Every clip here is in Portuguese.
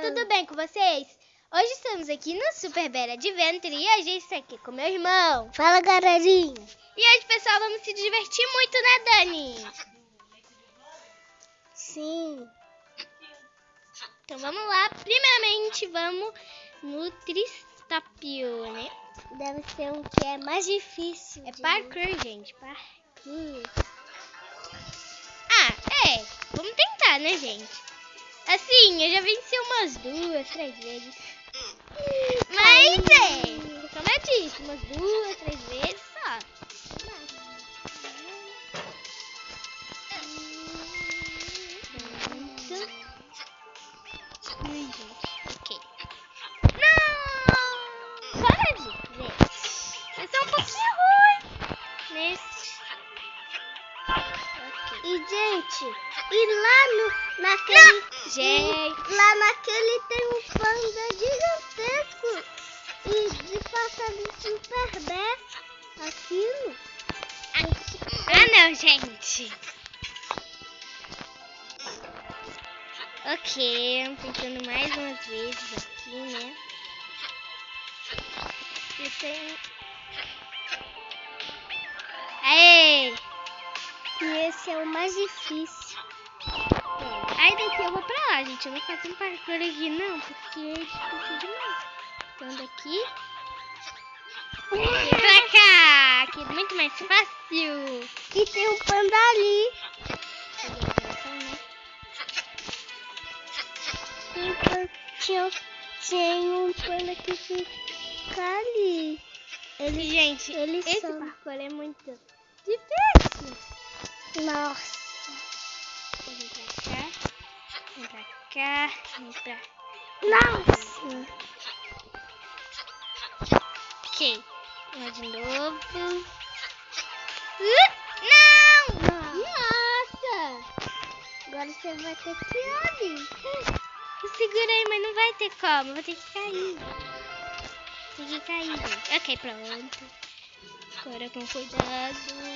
tudo bem com vocês? Hoje estamos aqui no Super Bear Adventure e a gente está aqui com meu irmão. Fala, galerinha. E hoje, pessoal, vamos se divertir muito, né, Dani? Sim. Então vamos lá. Primeiramente, vamos no Tristapio, né? Deve ser um que é mais difícil. É parkour, gente. Parkour. Ah, é. Vamos tentar, né, gente? Assim, eu já venci umas duas, três vezes. Mas é, como eu disse, umas duas, três vezes só. Gente, ok. Não! Para de ver. Vai ser um pouquinho ruim. Nesse. E, gente, e lá no, naquele... Gente. Lá naquele tem um panda gigantesco. E de passar de super bé. Aquilo. Ah, não, gente. Ok, tentando mais umas vezes aqui, né? E tem... Aê! Esse é o mais difícil. Aí daqui eu vou pra lá, gente. Eu não faço um parkour aqui, não, porque é difícil demais. Então daqui... E pra cá, aqui é muito mais fácil. E tem um panda ali. Um tinha- tem um panda que fica ali. Ele, Gente, ele esse some. parkour é muito difícil. Nossa. Vem pra cá, vem pra cá, vem pra Nossa. Ok, lá de novo. Uh, não! Nossa! Agora você vai ter que ir. Eu segurei, mas não vai ter como. Vou ter que cair. Tem que cair. Ok, pronto. Agora com cuidado.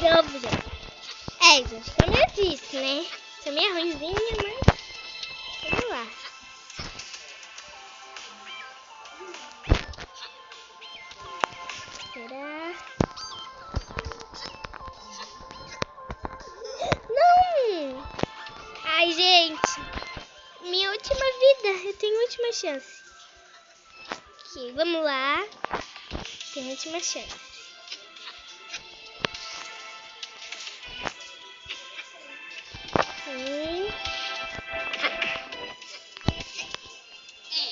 Novo, gente. É, gente, como eu disse, né? Sou meio ruimzinha, mas... Vamos lá. Será? Não! Ai, gente. Minha última vida. Eu tenho última chance. Ok, vamos lá. Tem última chance.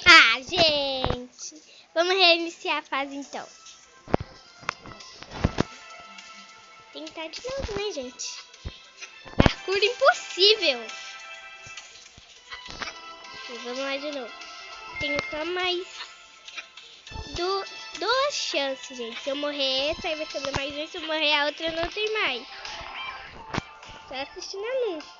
Ah, gente. Vamos reiniciar a fase então. Tentar de novo, né, gente? Parkour impossível. E vamos lá de novo. Tenho só mais du duas chances, gente. Se eu morrer, essa aí vai sobrar mais uma. Se eu morrer, a outra não tem mais. Só assistindo anúncio.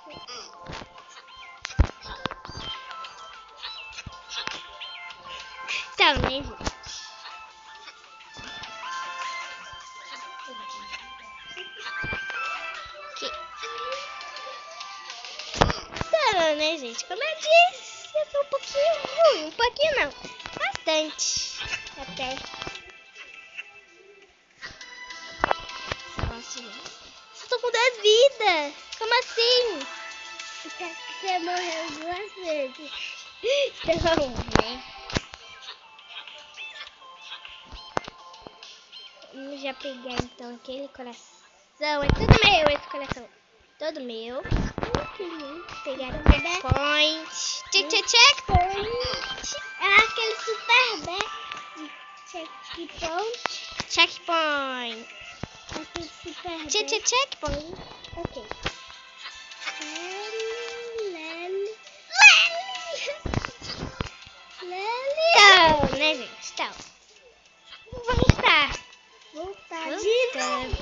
Então, né, gente? Então, né, gente? Como eu disse, eu sou um pouquinho ruim. Um pouquinho não. Bastante. Até. Tô com 10 vidas. Como assim? Você morreu duas vezes. Então, né? Vamos já pegar então aquele coração. É tudo meu esse coração. Todo meu. Pegar o checkpoint. Check, check, checkpoint. É aquele super bé. checkpoint. Checkpoint. Aqui se perder. Che, che, checkpoint. Ok. Então, né, gente? Então. Voltar de novo.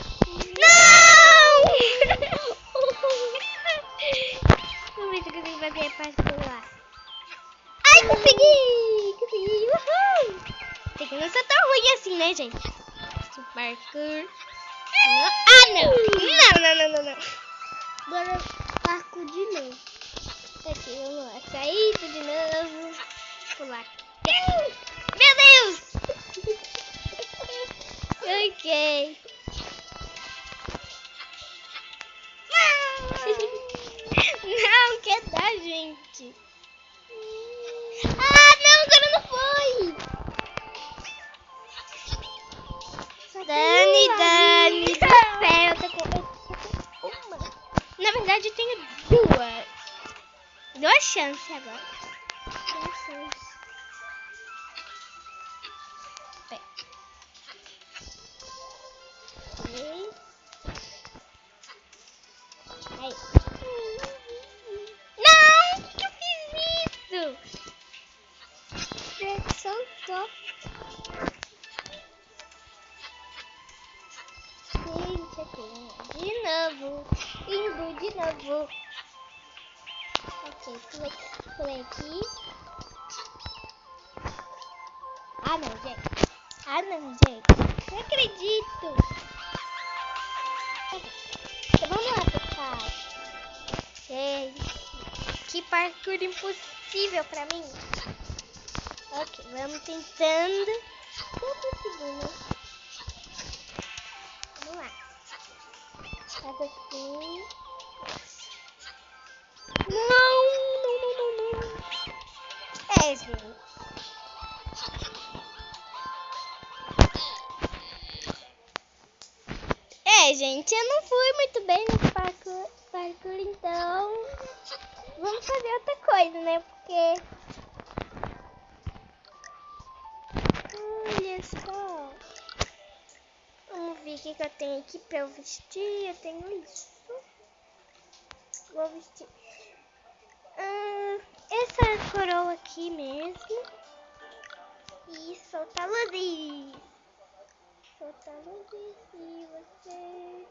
Não! Vamos ver se eu consigo fazer a parte do lá. Ai, consegui! Consegui! Uhul! Tem que não ser tão ruim assim, né, gente? Esse parkour. Não. Ah, não! Não, não, não, não, não. Agora parco de novo. Aqui, vamos lá. Saída de novo. Pular. Meu Deus! ok. Não, quer dar, gente. Duas chances agora. Chances. Não! Que eu fiz isso? Gente, aqui. De novo. Indo de novo. Ok, pulei, aqui. Ah, não, gente. Ah, não, gente. Não acredito. Então, vamos lá, pessoal. Gente, que parkour impossível pra mim. Ok, vamos tentando. Não consegui, né? Vamos lá. Faz assim. Não. É, gente. Eu não fui muito bem nesse parkour, parkour, então vamos fazer outra coisa, né? Porque olha só, vamos ver o que, que eu tenho aqui pra eu vestir. Eu tenho isso. Vou vestir coroa aqui mesmo e soltar luzes. Soltar luzes e você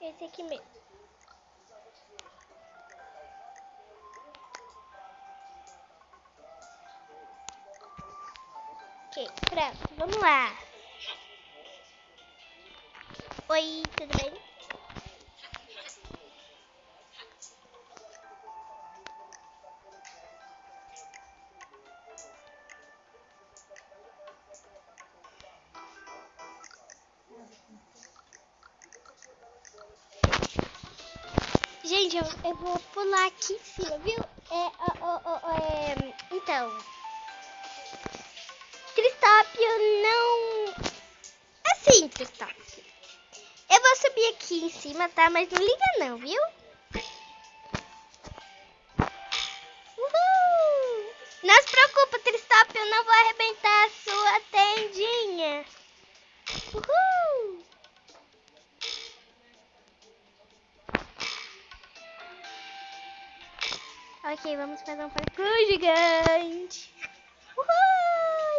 esse aqui mesmo. Ok, pronto, vamos lá. Oi, tudo bem? Aqui em cima, viu? É, ó, ó, ó, é, então, Cristópio não... Assim, Cristópio. Eu vou subir aqui em cima, tá? Mas não liga não, viu? Uhul! Não se preocupa, Cristópio, eu não vou arrebentar a sua tendinha. Ok, vamos fazer um parkour gigante. Uhul!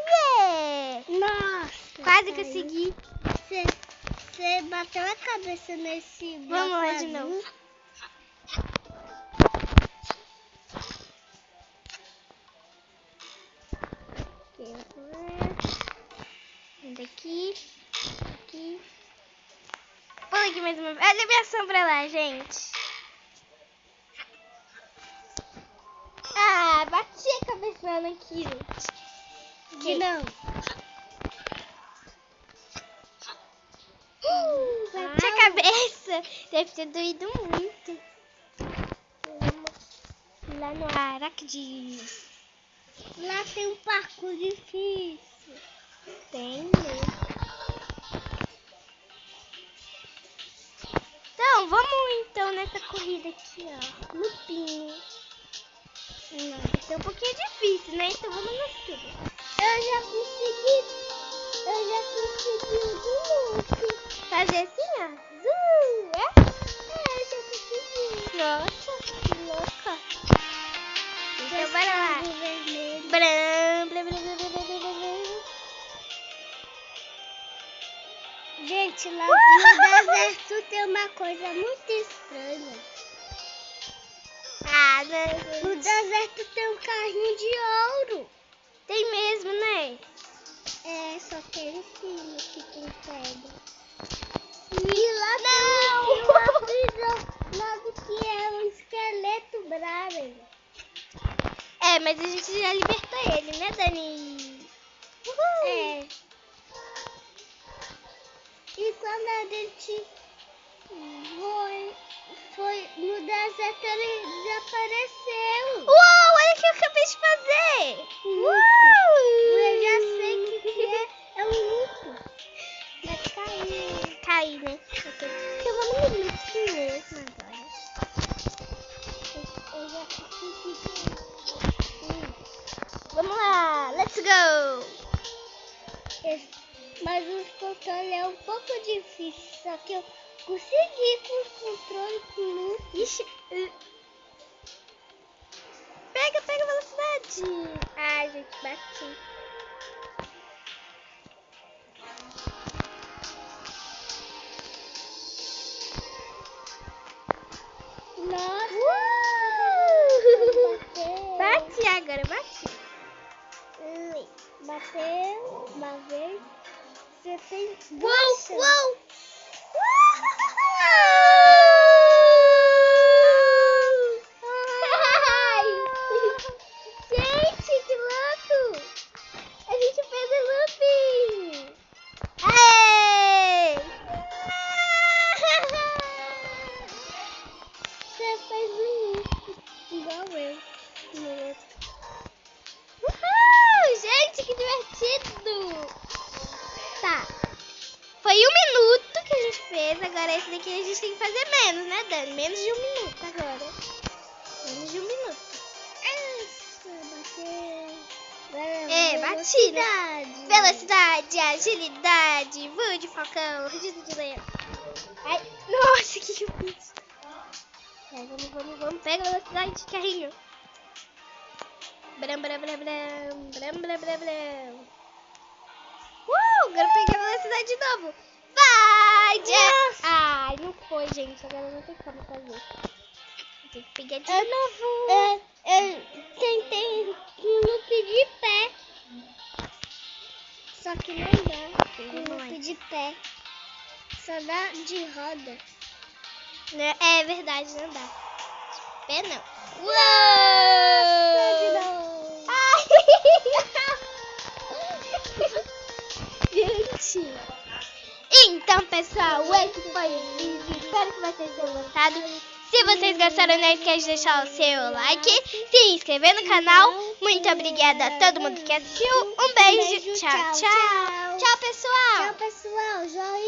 Yeah! Nossa. Quase consegui. Você, bateu a cabeça nesse Vamos lá de novo. Daqui, aqui. Pula aqui mais uma vez. Olha a minha sombra lá, gente. Ah, bati a cabeçona aqui, gente. De Ok. novo. Uh, bati a cabeça. Deve ter doído muito. Lá no Aracdi. Lá tem um parkour difícil. Tem mesmo. Então, vamos então nessa corrida aqui, ó. No Não, vai ser um pouquinho difícil, né? Então vamos no tudo. Eu já consegui. desvio do loop. Fazer assim, ó. Zum, é? É, já consegui. Nossa, que louca. Então Dois bora lá. Bram, blá, blá, blá, blá, blá, blá. Gente, lá no deserto tem uma coisa muito estranha. Ah, né? No deserto tem um carrinho de ouro. Tem mesmo, né? É, só que é em cima que tem pedra. E lá tem uma prisão, logo que é um esqueleto bravo. É, mas a gente já libertou ele, né, Dani? É. E quando a gente foi, foi no deserto, ele desapareceu. Uou, olha o que eu acabei de fazer. Eu já sei o que, que é. É um luto. Vai cair. Caí, né? Eu vou no luto mesmo agora. Eu já consegui. Vamos lá, let's go. Mas os controles é um pouco difícil, só que eu consegui com os controles com. Ixi. Pega, pega a velocidade. Ai, gente, agora esse daqui a gente tem que fazer menos, né, Dani? Menos de um minuto agora. Menos de um minuto. Bateu. É, bati, né? Velocidade. Agilidade, voo de falcão, registro de leão. Ai, nossa, o que, que eu fiz? Vai, vamos, vamos, vamos. Pega a velocidade de carrinho. Bram, bram, bram, bram. Bram, bram, bram, bram. Uh, agora eu peguei a velocidade de novo. Jeff. Ai, não foi, gente. Agora não tem como fazer. Tem que pegar de Eu não vou. Eu, eu tentei um loop de pé. Só que não dá. Um loop de pé. Só dá de roda. Né? É verdade, não dá. Pé não. Nossa, Espero que vocês tenham gostado. Se vocês gostaram, não esquece de deixar o seu like, se inscrever no canal. Muito obrigada a todo mundo que assistiu. Um beijo. Tchau, tchau. Tchau, pessoal. Tchau, pessoal. Joinha.